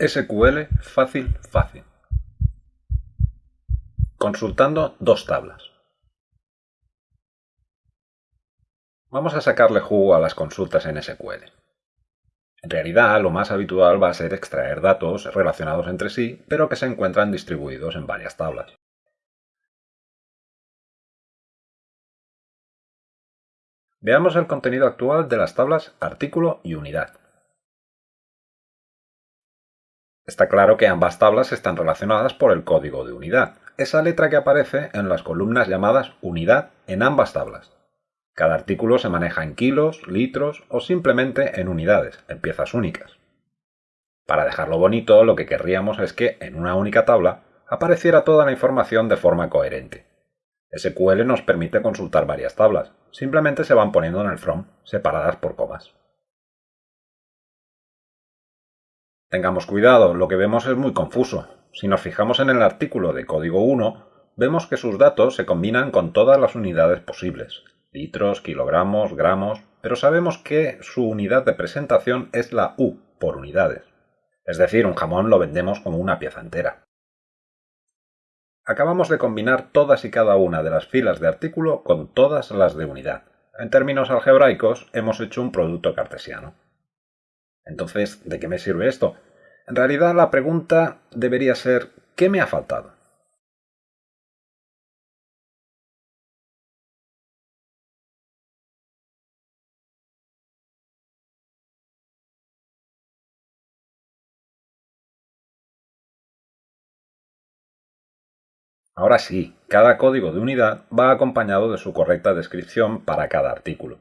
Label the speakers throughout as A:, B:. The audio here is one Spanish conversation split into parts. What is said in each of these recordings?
A: SQL fácil fácil. Consultando dos tablas. Vamos a sacarle jugo a las consultas en SQL. En realidad, lo más habitual va a ser extraer datos relacionados entre sí, pero que se encuentran distribuidos en varias tablas. Veamos el contenido actual de las tablas artículo y unidad. Está claro que ambas tablas están relacionadas por el código de unidad, esa letra que aparece en las columnas llamadas unidad en ambas tablas. Cada artículo se maneja en kilos, litros o simplemente en unidades, en piezas únicas. Para dejarlo bonito, lo que querríamos es que en una única tabla apareciera toda la información de forma coherente. SQL nos permite consultar varias tablas, simplemente se van poniendo en el from, separadas por comas. Tengamos cuidado, lo que vemos es muy confuso. Si nos fijamos en el artículo de código 1, vemos que sus datos se combinan con todas las unidades posibles, litros, kilogramos, gramos, pero sabemos que su unidad de presentación es la U, por unidades. Es decir, un jamón lo vendemos como una pieza entera. Acabamos de combinar todas y cada una de las filas de artículo con todas las de unidad. En términos algebraicos, hemos hecho un producto cartesiano. Entonces, ¿de qué me sirve esto? En realidad la pregunta debería ser ¿qué me ha faltado? Ahora sí, cada código de unidad va acompañado de su correcta descripción para cada artículo.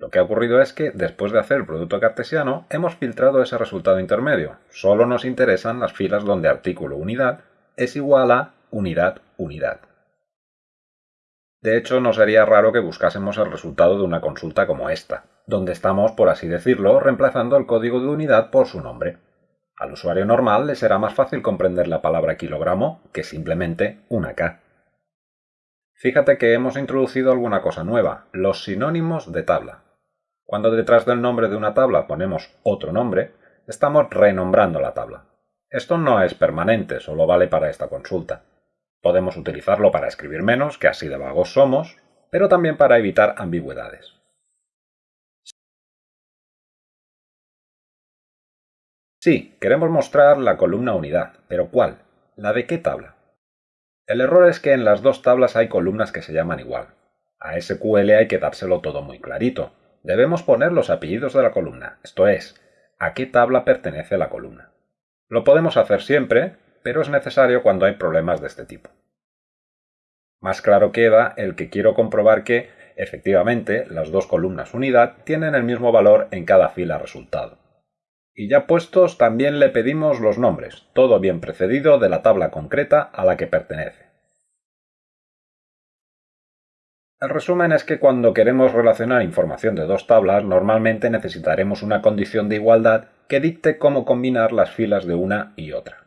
A: Lo que ha ocurrido es que, después de hacer el producto cartesiano, hemos filtrado ese resultado intermedio. Solo nos interesan las filas donde artículo unidad es igual a unidad unidad. De hecho, no sería raro que buscásemos el resultado de una consulta como esta, donde estamos, por así decirlo, reemplazando el código de unidad por su nombre. Al usuario normal le será más fácil comprender la palabra kilogramo que simplemente una K. Fíjate que hemos introducido alguna cosa nueva, los sinónimos de tabla. Cuando detrás del nombre de una tabla ponemos otro nombre, estamos renombrando la tabla. Esto no es permanente, solo vale para esta consulta. Podemos utilizarlo para escribir menos, que así de vagos somos, pero también para evitar ambigüedades. Sí, queremos mostrar la columna unidad, pero ¿cuál? ¿La de qué tabla? El error es que en las dos tablas hay columnas que se llaman igual. A SQL hay que dárselo todo muy clarito, debemos poner los apellidos de la columna, esto es, a qué tabla pertenece la columna. Lo podemos hacer siempre, pero es necesario cuando hay problemas de este tipo. Más claro queda el que quiero comprobar que, efectivamente, las dos columnas unidad tienen el mismo valor en cada fila resultado. Y ya puestos también le pedimos los nombres, todo bien precedido de la tabla concreta a la que pertenece. El resumen es que cuando queremos relacionar información de dos tablas, normalmente necesitaremos una condición de igualdad que dicte cómo combinar las filas de una y otra.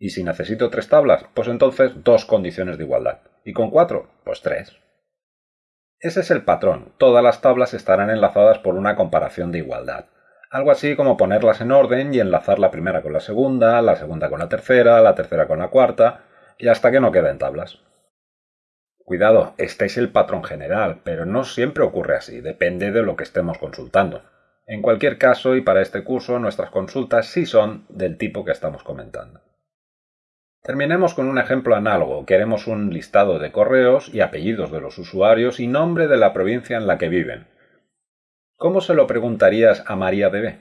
A: Y si necesito tres tablas, pues entonces dos condiciones de igualdad. Y con cuatro, pues tres. Ese es el patrón. Todas las tablas estarán enlazadas por una comparación de igualdad. Algo así como ponerlas en orden y enlazar la primera con la segunda, la segunda con la tercera, la tercera con la cuarta, y hasta que no queden tablas. Cuidado, este es el patrón general, pero no siempre ocurre así, depende de lo que estemos consultando. En cualquier caso, y para este curso, nuestras consultas sí son del tipo que estamos comentando. Terminemos con un ejemplo análogo. Queremos un listado de correos y apellidos de los usuarios y nombre de la provincia en la que viven. ¿Cómo se lo preguntarías a María Bebé?